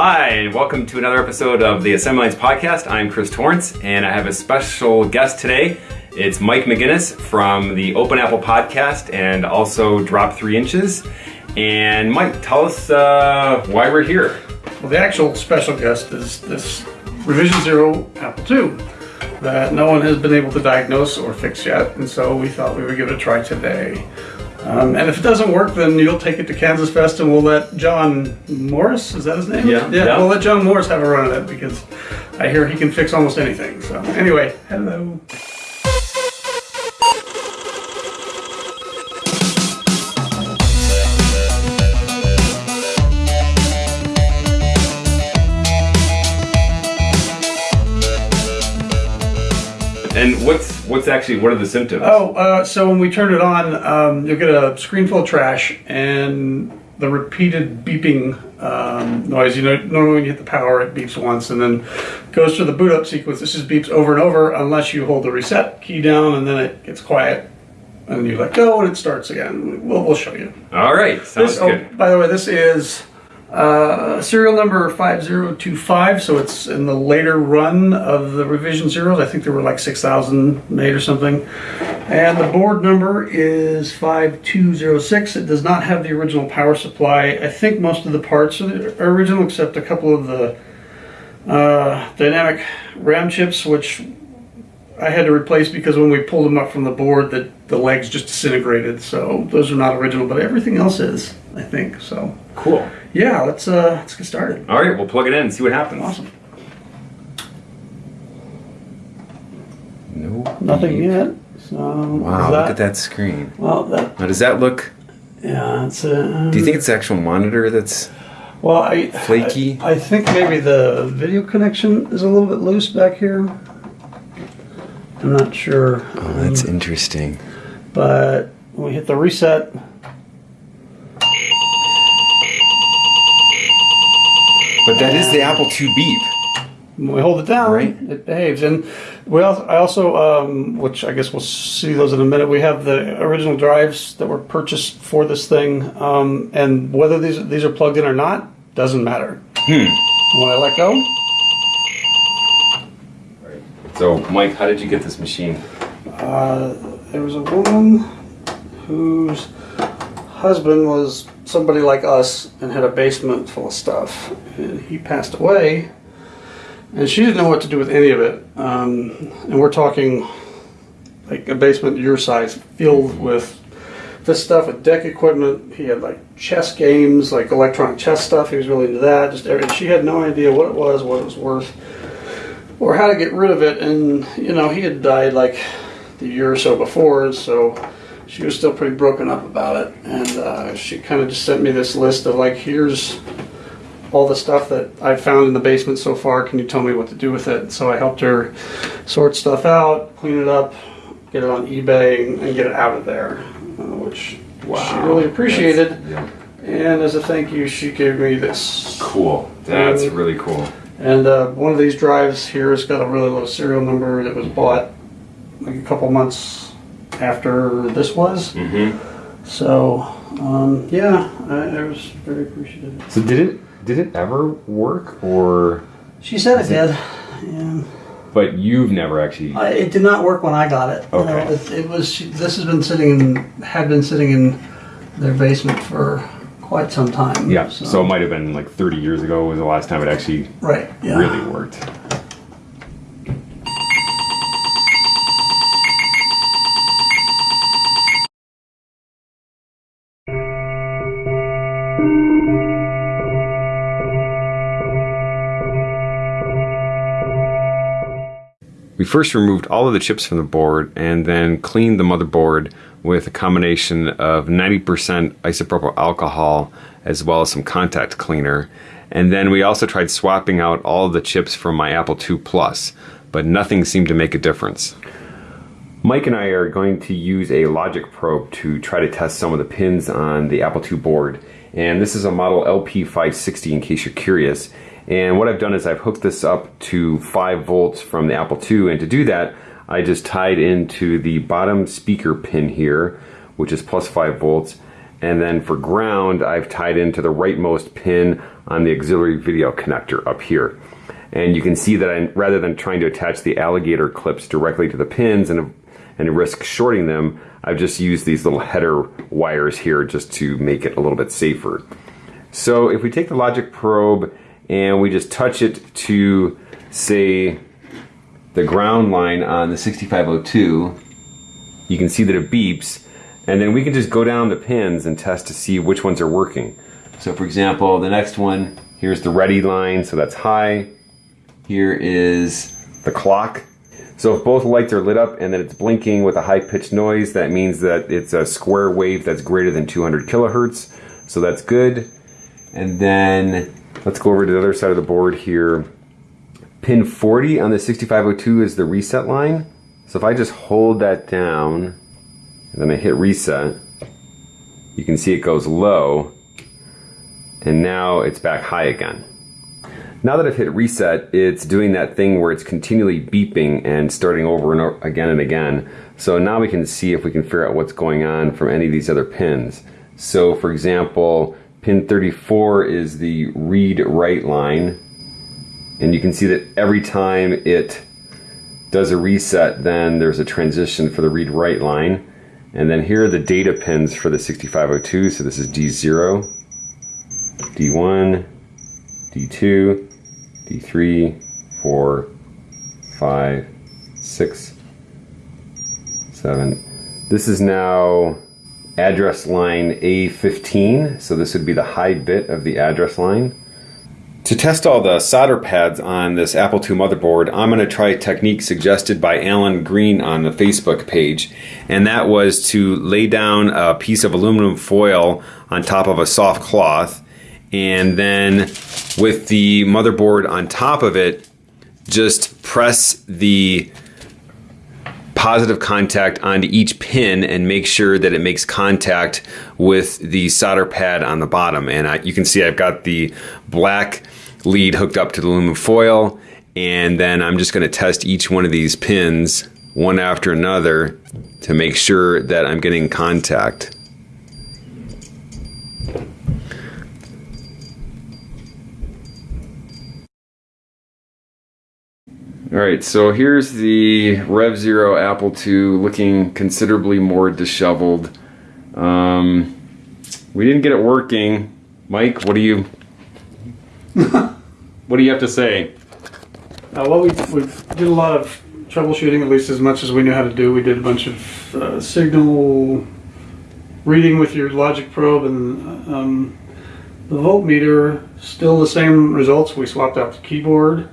Hi, and welcome to another episode of the Assembly Lines Podcast. I'm Chris Torrence, and I have a special guest today. It's Mike Maginnis from the Open Apple Podcast and also Drop 3 Inches. And Mike, tell us uh, why we're here. Well, the actual special guest is this Revision Zero Apple II that no one has been able to diagnose or fix yet, and so we thought we would give it a try today. Um, and if it doesn't work, then you'll take it to Kansas Fest and we'll let John Morris, is that his name? Yeah. Yeah, Yeah. we'll let John Morris have a run at it because I hear he can fix almost anything. So, anyway, hello. And what's what's actually what are the symptoms? Oh, uh, so when we turn it on, um, you'll get a screen full of trash and the repeated beeping um, noise. You know, normally when you hit the power, it beeps once and then goes through the boot up sequence. This just beeps over and over unless you hold the reset key down and then it gets quiet and you let go and it starts again. We'll, we'll show you. All right, sounds This, oh, by the way, this is uh, serial number 5025, so it's in the later run of the revision zeros. I think there were like 6,000 made or something. And the board number is 5206. It does not have the original power supply. I think most of the parts are are original except a couple of the uh, dynamic RAM chips, which I had to replace because when we pulled them up from the board, the, the legs just disintegrated. So those are not original, but everything else is, I think. So Cool. Yeah, let's uh, let's get started. All right, we'll plug it in and see what happens. Awesome. No. Nothing yet. So Wow, look at that screen. Well, that Now, does that look? yeah, it's uh, Do you think it's the actual monitor that's? well, I flaky? I, I think maybe the video connection is a little bit loose back here. I'm not sure. Oh, that's interesting. But when we hit the reset, But that is the Apple II beep. when we hold it down, Right. it behaves. And we also, I also, um, which I guess we'll see those in a minute. We have the original drives that were purchased for this thing, um, and whether these these are plugged in or not doesn't matter. Hmm. When I let go, So, Mike, how did you get this machine? uh, there was a woman whose husband was somebody like us and had a basement full of stuff, and he passed away. And she didn't know what to do with any of it. Um, and we're talking like a basement your size filled with this stuff with DEC equipment. He had like chess games, like electronic chess stuff. He was really into that. Just everything. She had no idea what it was, what it was worth, or how to get rid of it. And you know, he had died like the year or so before, so she was still pretty broken up about it. And uh, she kind of just sent me this list of like, here's all the stuff that I found in the basement so far. Can you tell me what to do with it? So I helped her sort stuff out, clean it up, get it on eBay, and, and get it out of there, uh, which she really appreciated. Yeah. And as a thank you, she gave me this. Cool. That's really cool. And uh, one of these drives here has got a really low serial number that was bought like a couple months after this was. Mm-hmm. So, um, yeah, I, I was very appreciative. So did it? Did it ever work, or? She said it did. Yeah. But you've never actually. I, it did not work when I got it. You know, Okay. it, it was. She, this has been sitting in, had been sitting in their basement for quite some time. yeah. So. it might have been like 30 years ago was the last time it actually right. Yeah. really worked. We first removed all of the chips from the board and then cleaned the motherboard with a combination of 90% isopropyl alcohol as well as some contact cleaner. And then we also tried swapping out all the chips from my Apple II Plus, but nothing seemed to make a difference. Mike and I are going to use a logic probe to try to test some of the pins on the Apple II board. And this is a model LP560 in case you're curious. And what I've done is I've hooked this up to 5 volts from the Apple II. And to do that, I just tied into the bottom speaker pin here, which is plus 5 volts. And then for ground, I've tied into the rightmost pin on the auxiliary video connector up here. And you can see that I'm, rather than trying to attach the alligator clips directly to the pins and, and risk shorting them, I've just used these little header wires here just to make it a little bit safer. So if we take the logic probe and we just touch it to, say, the ground line on the 6502, you can see that it beeps. And then we can just go down the pins and test to see which ones are working. So for example, the next one, here's the ready line, so that's high. Here is the clock. So if both lights are lit up and then it's blinking with a high pitched noise, that means that it's a square wave that's greater than 200 kilohertz. So that's good. And then let's go over to the other side of the board here. Pin 40 on the 6502 is the reset line. So if I just hold that down and then I hit reset, you can see it goes low and now it's back high again. Now that I've hit reset, it's doing that thing where it's continually beeping and starting over and over again and again. So now we can see if we can figure out what's going on from any of these other pins. So for example, pin 34 is the read write line. And you can see that every time it does a reset, then there's a transition for the read write line. And then here are the data pins for the 6502. So this is D0, D1, D2, D3, 4, 5, 6, 7. This is now address line A15, so this would be the high bit of the address line. To test all the solder pads on this Apple II motherboard, I'm going to try a technique suggested by Alan Green on the Facebook page, and that was to lay down a piece of aluminum foil on top of a soft cloth, and then with the motherboard on top of it, just press the positive contact onto each pin and make sure that it makes contact with the solder pad on the bottom. And I, you can see I've got the black lead hooked up to the aluminum foil and then I'm just going to test each one of these pins one after another to make sure that I'm getting contact. All right, so here's the Rev Zero Apple II looking considerably more disheveled. Um, we didn't get it working. Mike, what do you what do you have to say? Uh, well, we, we did a lot of troubleshooting, at least as much as we knew how to do. We did a bunch of uh, signal reading with your logic probe and um, the voltmeter, still the same results. We swapped out the keyboard.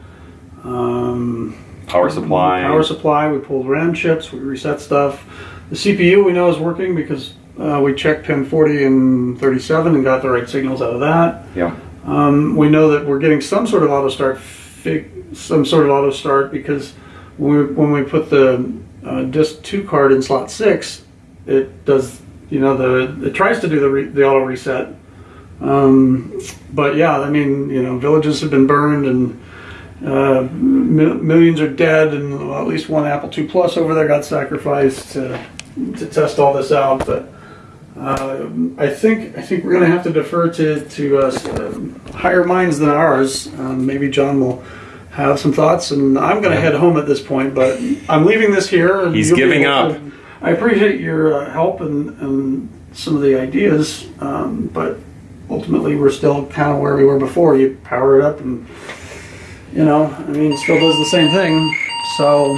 Um, Power supply. Power supply. We pulled RAM chips. We reset stuff. The CPU we know is working because uh, we checked pin 40 and 37 and got the right signals out of that. Yeah. Um, we know that we're getting some sort of auto start, fig, some sort of auto start because when we, when we put the uh, disk two card in slot six, it does you know the it tries to do the re, the auto reset. Um, but yeah, I mean you know villages have been burned and uh, mi- millions are dead, and well, at least one Apple II Plus over there got sacrificed to to test all this out, but. Uh, I think I think we're going to have to defer to to uh, higher minds than ours. Um, maybe John will have some thoughts, and I'm going to head home at this point. But I'm leaving this here. And He's giving up. to- I appreciate your uh, help and, and some of the ideas, um, but ultimately we're still kind of where we were before. You power it up, and you know, I mean, still does the same thing. So.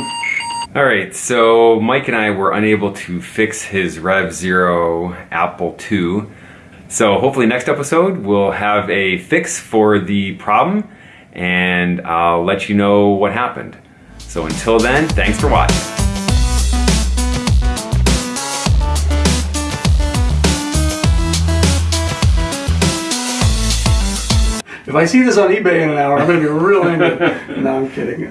All right, so Mike and I were unable to fix his Rev Zero Apple II. So hopefully next episode we'll have a fix for the problem and I'll let you know what happened. So until then, thanks for watching. If I see this on eBay in an hour, I'm going to be real angry. no, I'm kidding.